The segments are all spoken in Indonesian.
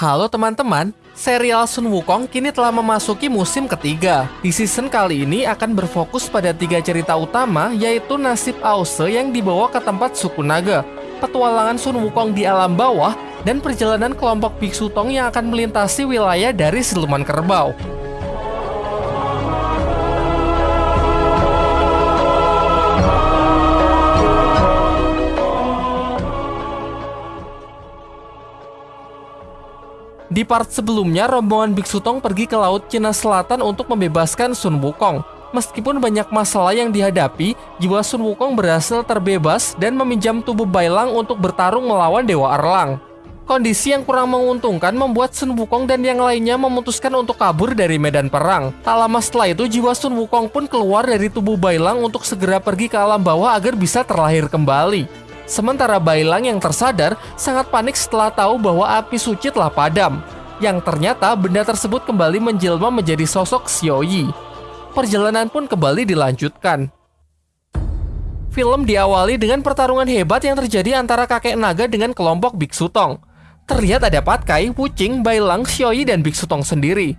Halo teman-teman, serial Sun Wukong kini telah memasuki musim ketiga. Di season kali ini akan berfokus pada tiga cerita utama yaitu nasib Aose yang dibawa ke tempat suku naga, petualangan Sun Wukong di alam bawah, dan perjalanan kelompok Biksu Tong yang akan melintasi wilayah dari siluman kerbau. Di part sebelumnya, rombongan Biksu Tong pergi ke Laut Cina Selatan untuk membebaskan Sun Wukong. Meskipun banyak masalah yang dihadapi, jiwa Sun Wukong berhasil terbebas dan meminjam tubuh Bailang untuk bertarung melawan Dewa Erlang. Kondisi yang kurang menguntungkan membuat Sun Wukong dan yang lainnya memutuskan untuk kabur dari medan perang. Tak lama setelah itu, jiwa Sun Wukong pun keluar dari tubuh Bailang untuk segera pergi ke alam bawah agar bisa terlahir kembali. Sementara Bailang yang tersadar sangat panik setelah tahu bahwa api suci telah padam, yang ternyata benda tersebut kembali menjelma menjadi sosok Xiaoyi. Perjalanan pun kembali dilanjutkan. Film diawali dengan pertarungan hebat yang terjadi antara kakek naga dengan kelompok Biksu Tong. Terlihat ada Patkai, Wuching, Bailang, Xiaoyi, dan Biksu Tong sendiri.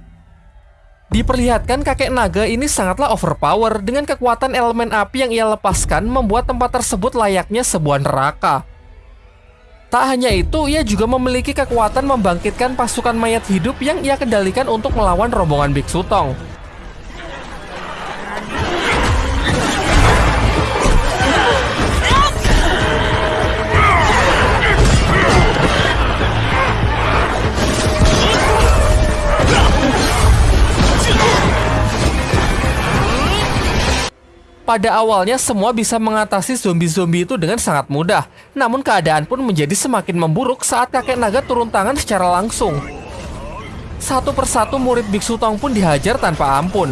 Diperlihatkan kakek naga ini sangatlah overpower dengan kekuatan elemen api yang ia lepaskan membuat tempat tersebut layaknya sebuah neraka. Tak hanya itu, ia juga memiliki kekuatan membangkitkan pasukan mayat hidup yang ia kendalikan untuk melawan rombongan Biksu Tong. Pada awalnya semua bisa mengatasi zombie-zombie itu dengan sangat mudah, namun keadaan pun menjadi semakin memburuk saat kakek naga turun tangan secara langsung. Satu persatu murid Biksu Tong pun dihajar tanpa ampun.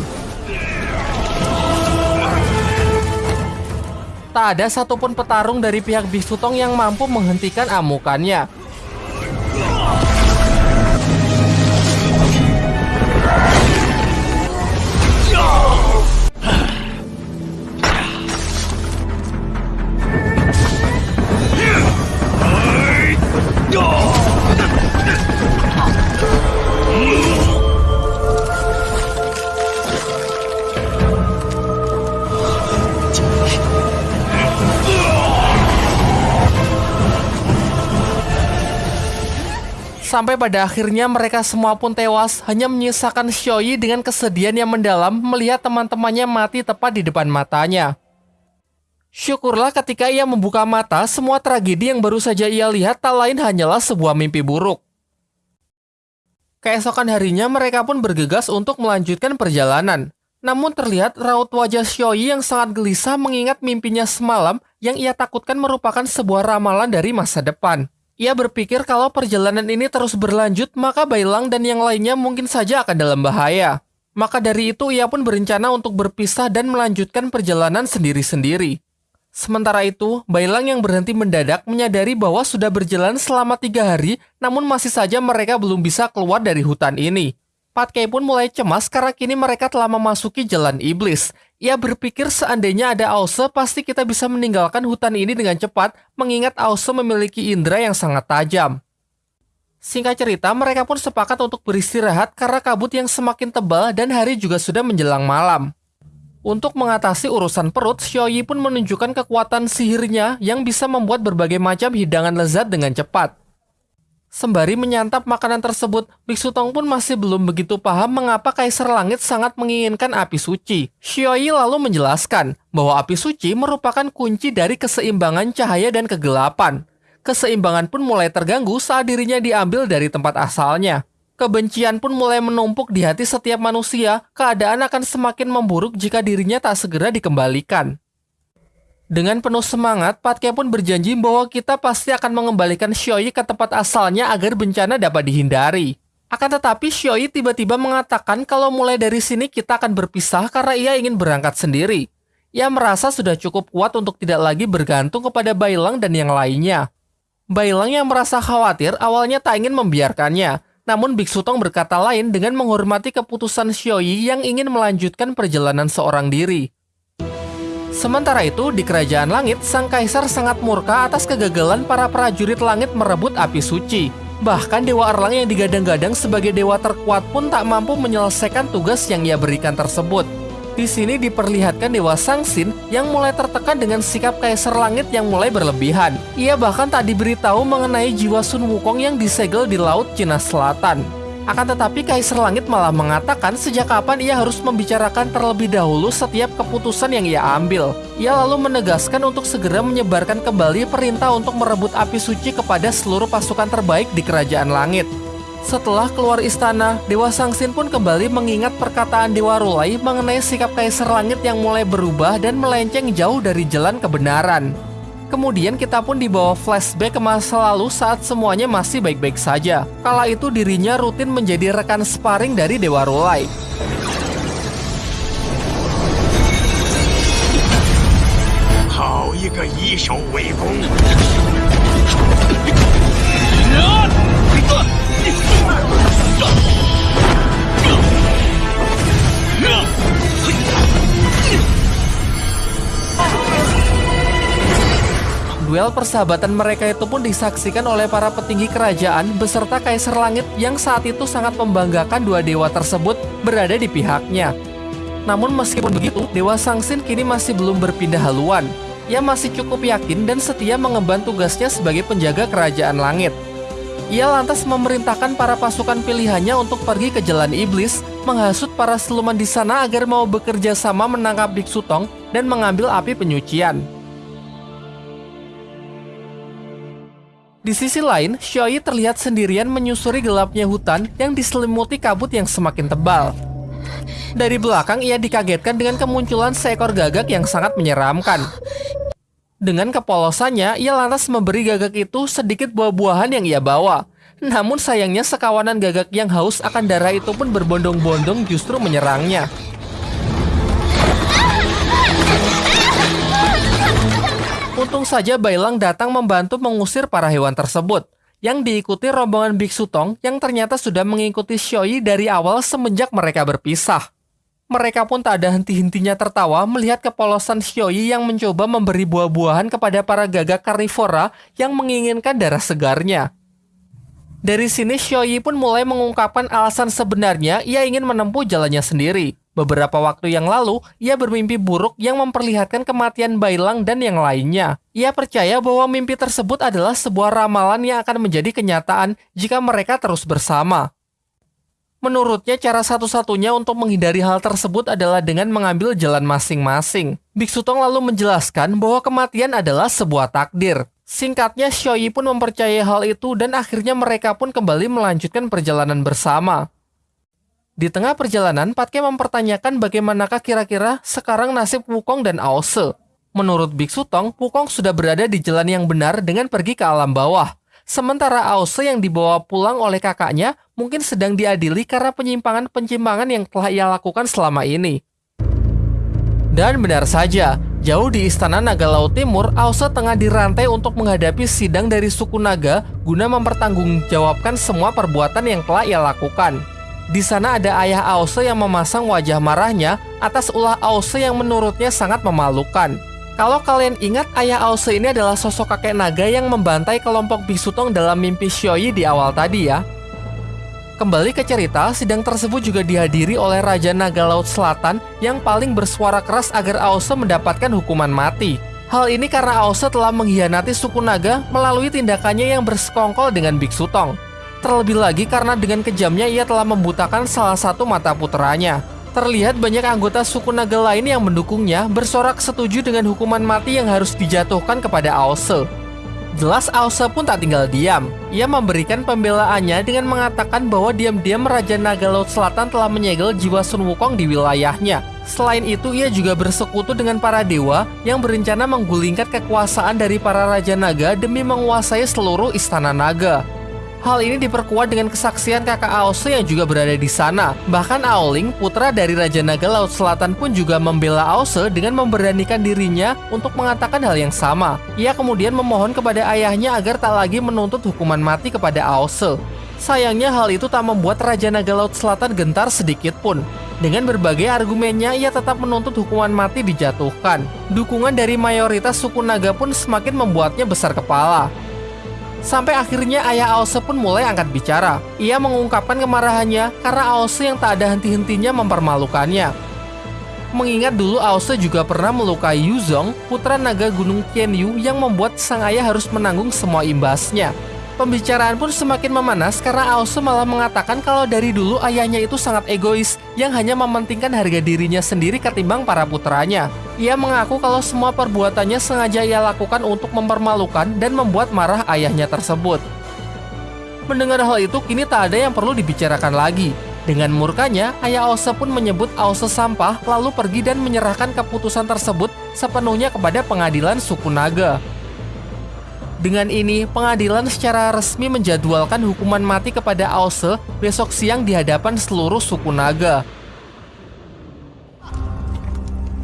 Tak ada satupun petarung dari pihak Biksu Tong yang mampu menghentikan amukannya. Sampai pada akhirnya mereka semua pun tewas, hanya menyisakan Xiaoyi dengan kesedihan yang mendalam melihat teman-temannya mati tepat di depan matanya. Syukurlah ketika ia membuka mata, semua tragedi yang baru saja ia lihat tak lain hanyalah sebuah mimpi buruk. Keesokan harinya mereka pun bergegas untuk melanjutkan perjalanan. Namun terlihat raut wajah Xiaoyi yang sangat gelisah mengingat mimpinya semalam yang ia takutkan merupakan sebuah ramalan dari masa depan. Ia berpikir kalau perjalanan ini terus berlanjut, maka Bailang dan yang lainnya mungkin saja akan dalam bahaya. Maka dari itu ia pun berencana untuk berpisah dan melanjutkan perjalanan sendiri-sendiri. Sementara itu, Bailang yang berhenti mendadak menyadari bahwa sudah berjalan selama tiga hari, namun masih saja mereka belum bisa keluar dari hutan ini. Patkai pun mulai cemas karena kini mereka telah memasuki jalan iblis, ia berpikir seandainya ada Ause, pasti kita bisa meninggalkan hutan ini dengan cepat, mengingat Ause memiliki indera yang sangat tajam. Singkat cerita, mereka pun sepakat untuk beristirahat karena kabut yang semakin tebal dan hari juga sudah menjelang malam. Untuk mengatasi urusan perut, Xiaoyi pun menunjukkan kekuatan sihirnya yang bisa membuat berbagai macam hidangan lezat dengan cepat. Sembari menyantap makanan tersebut, Biksu Tong pun masih belum begitu paham mengapa Kaisar Langit sangat menginginkan api suci. Xioi lalu menjelaskan bahwa api suci merupakan kunci dari keseimbangan cahaya dan kegelapan. Keseimbangan pun mulai terganggu saat dirinya diambil dari tempat asalnya. Kebencian pun mulai menumpuk di hati setiap manusia, keadaan akan semakin memburuk jika dirinya tak segera dikembalikan. Dengan penuh semangat, Patke pun berjanji bahwa kita pasti akan mengembalikan Xioi ke tempat asalnya agar bencana dapat dihindari. Akan tetapi Xioi tiba-tiba mengatakan kalau mulai dari sini kita akan berpisah karena ia ingin berangkat sendiri. Ia merasa sudah cukup kuat untuk tidak lagi bergantung kepada Bailang dan yang lainnya. Bailang yang merasa khawatir awalnya tak ingin membiarkannya, namun Biksu Tong berkata lain dengan menghormati keputusan Xioi yang ingin melanjutkan perjalanan seorang diri. Sementara itu, di Kerajaan Langit, Sang Kaisar sangat murka atas kegagalan para prajurit langit merebut api suci. Bahkan Dewa Erlang yang digadang-gadang sebagai dewa terkuat pun tak mampu menyelesaikan tugas yang ia berikan tersebut. Di sini diperlihatkan Dewa Sangsin yang mulai tertekan dengan sikap Kaisar Langit yang mulai berlebihan. Ia bahkan tak diberitahu mengenai jiwa Sun Wukong yang disegel di Laut Cina Selatan. Akan tetapi Kaisar Langit malah mengatakan sejak kapan ia harus membicarakan terlebih dahulu setiap keputusan yang ia ambil. Ia lalu menegaskan untuk segera menyebarkan kembali perintah untuk merebut api suci kepada seluruh pasukan terbaik di Kerajaan Langit. Setelah keluar istana, Dewa Sangsin pun kembali mengingat perkataan Dewa Rulai mengenai sikap Kaisar Langit yang mulai berubah dan melenceng jauh dari jalan kebenaran. Kemudian kita pun dibawa flashback ke masa lalu saat semuanya masih baik-baik saja. Kala itu dirinya rutin menjadi rekan sparring dari Dewa Rulai. Duel persahabatan mereka itu pun disaksikan oleh para petinggi kerajaan beserta Kaisar Langit yang saat itu sangat membanggakan dua dewa tersebut berada di pihaknya. Namun meskipun begitu, Dewa Sangsin kini masih belum berpindah haluan. Ia masih cukup yakin dan setia mengemban tugasnya sebagai penjaga kerajaan langit. Ia lantas memerintahkan para pasukan pilihannya untuk pergi ke jalan iblis, menghasut para siluman di sana agar mau bekerja sama menangkap Biksu Tong dan mengambil api penyucian. Di sisi lain, Xiaoyi terlihat sendirian menyusuri gelapnya hutan yang diselimuti kabut yang semakin tebal. Dari belakang, ia dikagetkan dengan kemunculan seekor gagak yang sangat menyeramkan. Dengan kepolosannya, ia lantas memberi gagak itu sedikit buah-buahan yang ia bawa. Namun sayangnya sekawanan gagak yang haus akan darah itu pun berbondong-bondong justru menyerangnya. Untung saja Bailang datang membantu mengusir para hewan tersebut, yang diikuti rombongan Biksu Tong yang ternyata sudah mengikuti Xioi dari awal semenjak mereka berpisah. Mereka pun tak ada henti-hentinya tertawa melihat kepolosan Xioi yang mencoba memberi buah-buahan kepada para gagak karnivora yang menginginkan darah segarnya. Dari sini Xioi pun mulai mengungkapkan alasan sebenarnya ia ingin menempuh jalannya sendiri. Beberapa waktu yang lalu, ia bermimpi buruk yang memperlihatkan kematian Bailang dan yang lainnya. Ia percaya bahwa mimpi tersebut adalah sebuah ramalan yang akan menjadi kenyataan jika mereka terus bersama. Menurutnya, cara satu-satunya untuk menghindari hal tersebut adalah dengan mengambil jalan masing-masing. Biksu Tong lalu menjelaskan bahwa kematian adalah sebuah takdir. Singkatnya, Xiaoyi pun mempercayai hal itu dan akhirnya mereka pun kembali melanjutkan perjalanan bersama. Di tengah perjalanan, Patke mempertanyakan bagaimanakah kira-kira sekarang nasib Wukong dan Aose. Menurut Biksu Tong, Wukong sudah berada di jalan yang benar dengan pergi ke alam bawah. Sementara Aose yang dibawa pulang oleh kakaknya mungkin sedang diadili karena penyimpangan-penyimpangan yang telah ia lakukan selama ini. Dan benar saja, jauh di Istana Naga Laut Timur, Aose tengah dirantai untuk menghadapi sidang dari suku naga guna mempertanggungjawabkan semua perbuatan yang telah ia lakukan. Di sana ada ayah Aose yang memasang wajah marahnya atas ulah Aose yang menurutnya sangat memalukan. Kalau kalian ingat, ayah Aose ini adalah sosok kakek naga yang membantai kelompok Bisutong dalam mimpi Xioi di awal tadi ya. Kembali ke cerita, sidang tersebut juga dihadiri oleh Raja Naga Laut Selatan yang paling bersuara keras agar Aose mendapatkan hukuman mati. Hal ini karena Aose telah mengkhianati suku naga melalui tindakannya yang bersekongkol dengan Biksu Tong. Terlebih lagi karena dengan kejamnya ia telah membutakan salah satu mata puteranya. Terlihat banyak anggota suku naga lain yang mendukungnya bersorak setuju dengan hukuman mati yang harus dijatuhkan kepada Aose. Jelas Ausa pun tak tinggal diam. Ia memberikan pembelaannya dengan mengatakan bahwa diam-diam Raja Naga Laut Selatan telah menyegel jiwa Sun Wukong di wilayahnya. Selain itu, ia juga bersekutu dengan para dewa yang berencana menggulingkan kekuasaan dari para Raja Naga demi menguasai seluruh istana naga. Hal ini diperkuat dengan kesaksian kakak Aose yang juga berada di sana. Bahkan Aoling, putra dari Raja Naga Laut Selatan pun juga membela Aose dengan memberanikan dirinya untuk mengatakan hal yang sama. Ia kemudian memohon kepada ayahnya agar tak lagi menuntut hukuman mati kepada Aose. Sayangnya hal itu tak membuat Raja Naga Laut Selatan gentar sedikit pun. Dengan berbagai argumennya, ia tetap menuntut hukuman mati dijatuhkan. Dukungan dari mayoritas suku naga pun semakin membuatnya besar kepala. Sampai akhirnya ayah Aose pun mulai angkat bicara. Ia mengungkapkan kemarahannya karena Aose yang tak ada henti-hentinya mempermalukannya. Mengingat dulu Aose juga pernah melukai Yuzong, putra naga gunung Qianyu yang membuat sang ayah harus menanggung semua imbasnya. Pembicaraan pun semakin memanas karena Aosu malah mengatakan kalau dari dulu ayahnya itu sangat egois yang hanya mementingkan harga dirinya sendiri ketimbang para putranya. Ia mengaku kalau semua perbuatannya sengaja ia lakukan untuk mempermalukan dan membuat marah ayahnya tersebut. Mendengar hal itu, kini tak ada yang perlu dibicarakan lagi. Dengan murkanya, ayah Aose pun menyebut Aose sampah lalu pergi dan menyerahkan keputusan tersebut sepenuhnya kepada pengadilan suku naga. Dengan ini, pengadilan secara resmi menjadwalkan hukuman mati kepada Aose besok siang di hadapan seluruh suku naga.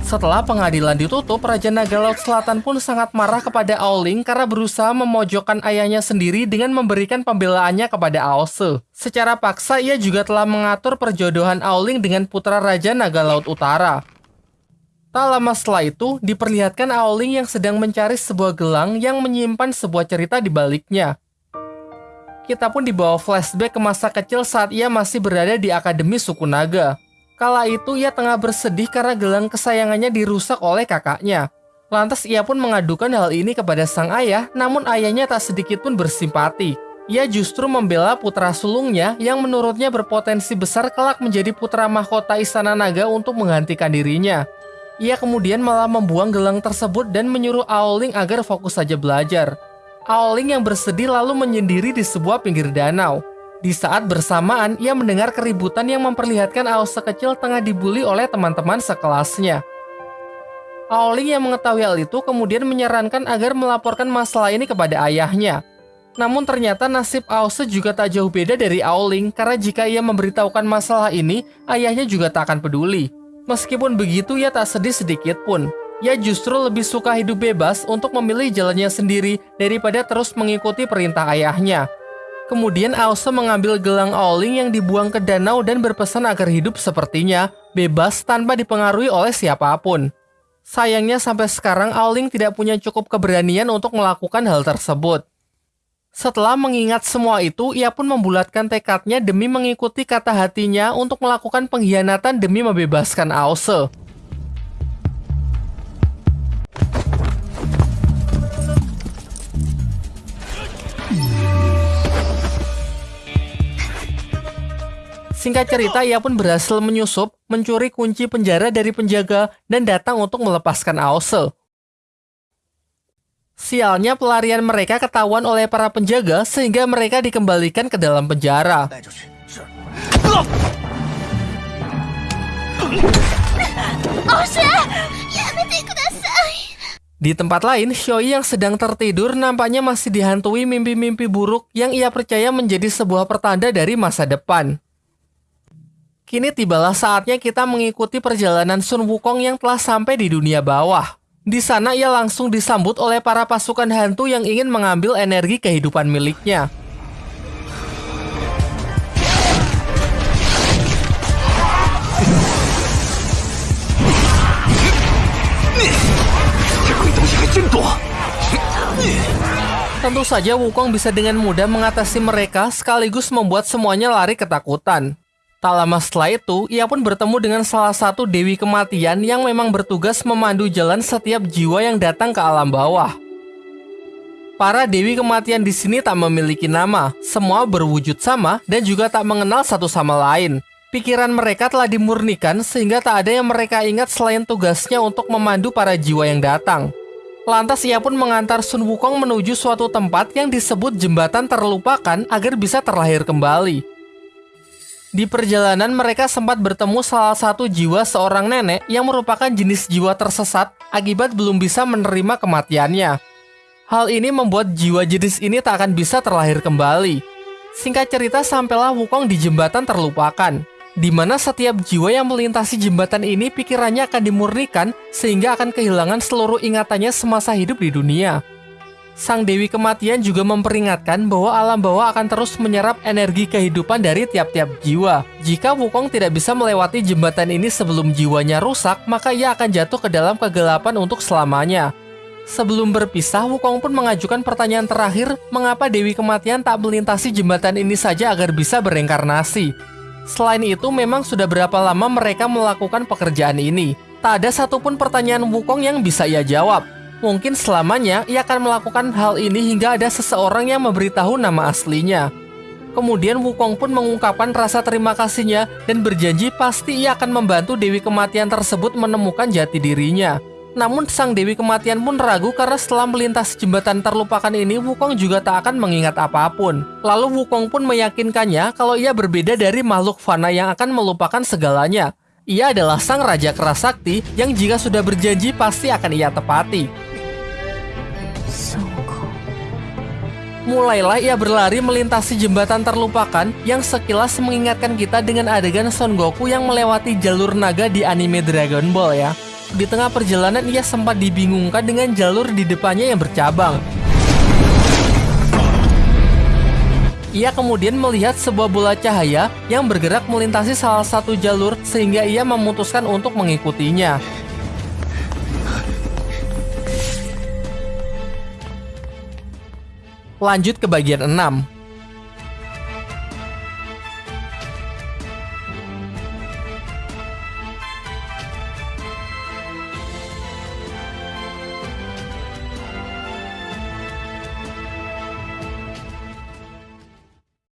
Setelah pengadilan ditutup, Raja Naga Laut Selatan pun sangat marah kepada Aoling karena berusaha memojokkan ayahnya sendiri dengan memberikan pembelaannya kepada Aose. Secara paksa, ia juga telah mengatur perjodohan Aoling dengan putra Raja Naga Laut Utara. Tak lama setelah itu, diperlihatkan Aoling yang sedang mencari sebuah gelang yang menyimpan sebuah cerita di baliknya. Kita pun dibawa flashback ke masa kecil saat ia masih berada di Akademi Suku Naga. Kala itu ia tengah bersedih karena gelang kesayangannya dirusak oleh kakaknya. Lantas ia pun mengadukan hal ini kepada sang ayah, namun ayahnya tak sedikit pun bersimpati. Ia justru membela putra sulungnya yang menurutnya berpotensi besar kelak menjadi putra mahkota Istana Naga untuk menggantikan dirinya. Ia kemudian malah membuang gelang tersebut dan menyuruh Aoling agar fokus saja belajar. Aoling yang bersedih lalu menyendiri di sebuah pinggir danau. Di saat bersamaan, ia mendengar keributan yang memperlihatkan Ao sekecil tengah dibully oleh teman-teman sekelasnya. Aoling yang mengetahui hal itu kemudian menyarankan agar melaporkan masalah ini kepada ayahnya. Namun ternyata nasib Aose juga tak jauh beda dari Aoling karena jika ia memberitahukan masalah ini, ayahnya juga tak akan peduli. Meskipun begitu, ia tak sedih sedikit pun. Ia justru lebih suka hidup bebas untuk memilih jalannya sendiri daripada terus mengikuti perintah ayahnya. Kemudian Aose mengambil gelang Aoling yang dibuang ke danau dan berpesan agar hidup sepertinya, bebas tanpa dipengaruhi oleh siapa pun. Sayangnya sampai sekarang Aoling tidak punya cukup keberanian untuk melakukan hal tersebut. Setelah mengingat semua itu, ia pun membulatkan tekadnya demi mengikuti kata hatinya untuk melakukan pengkhianatan demi membebaskan Aose. Singkat cerita, ia pun berhasil menyusup, mencuri kunci penjara dari penjaga, dan datang untuk melepaskan Aose. Sialnya pelarian mereka ketahuan oleh para penjaga sehingga mereka dikembalikan ke dalam penjara. Di tempat lain, Xioi yang sedang tertidur nampaknya masih dihantui mimpi-mimpi buruk yang ia percaya menjadi sebuah pertanda dari masa depan. Kini tibalah saatnya kita mengikuti perjalanan Sun Wukong yang telah sampai di dunia bawah. Di sana ia langsung disambut oleh para pasukan hantu yang ingin mengambil energi kehidupan miliknya. Tentu saja Wukong bisa dengan mudah mengatasi mereka sekaligus membuat semuanya lari ketakutan. Tak lama setelah itu, ia pun bertemu dengan salah satu dewi kematian yang memang bertugas memandu jalan setiap jiwa yang datang ke alam bawah. Para dewi kematian di sini tak memiliki nama, semua berwujud sama dan juga tak mengenal satu sama lain. Pikiran mereka telah dimurnikan sehingga tak ada yang mereka ingat selain tugasnya untuk memandu para jiwa yang datang. Lantas ia pun mengantar Sun Wukong menuju suatu tempat yang disebut jembatan terlupakan agar bisa terlahir kembali. Di perjalanan mereka sempat bertemu salah satu jiwa seorang nenek yang merupakan jenis jiwa tersesat akibat belum bisa menerima kematiannya. Hal ini membuat jiwa jenis ini tak akan bisa terlahir kembali. Singkat cerita sampailah Wukong di jembatan terlupakan, di mana setiap jiwa yang melintasi jembatan ini pikirannya akan dimurnikan sehingga akan kehilangan seluruh ingatannya semasa hidup di dunia. Sang Dewi Kematian juga memperingatkan bahwa alam bawah akan terus menyerap energi kehidupan dari tiap-tiap jiwa. Jika Wukong tidak bisa melewati jembatan ini sebelum jiwanya rusak, maka ia akan jatuh ke dalam kegelapan untuk selamanya. Sebelum berpisah, Wukong pun mengajukan pertanyaan terakhir, mengapa Dewi Kematian tak melintasi jembatan ini saja agar bisa berengkarnasi. Selain itu, memang sudah berapa lama mereka melakukan pekerjaan ini. Tak ada satupun pertanyaan Wukong yang bisa ia jawab. Mungkin selamanya ia akan melakukan hal ini hingga ada seseorang yang memberitahu nama aslinya. Kemudian Wukong pun mengungkapkan rasa terima kasihnya dan berjanji pasti ia akan membantu Dewi Kematian tersebut menemukan jati dirinya. Namun sang Dewi Kematian pun ragu karena setelah melintasi jembatan terlupakan ini Wukong juga tak akan mengingat apa pun. Lalu Wukong pun meyakinkannya kalau ia berbeda dari makhluk fana yang akan melupakan segalanya. Ia adalah sang raja keras sakti yang jika sudah berjanji pasti akan ia tepati. Mulailah ia berlari melintasi jembatan terlupakan yang sekilas mengingatkan kita dengan adegan Son Goku yang melewati jalur naga di anime Dragon Ball ya. Di tengah perjalanan ia sempat dibingungkan dengan jalur di depannya yang bercabang. Ia kemudian melihat sebuah bola cahaya yang bergerak melintasi salah satu jalur sehingga ia memutuskan untuk mengikutinya. Lanjut ke bagian 6.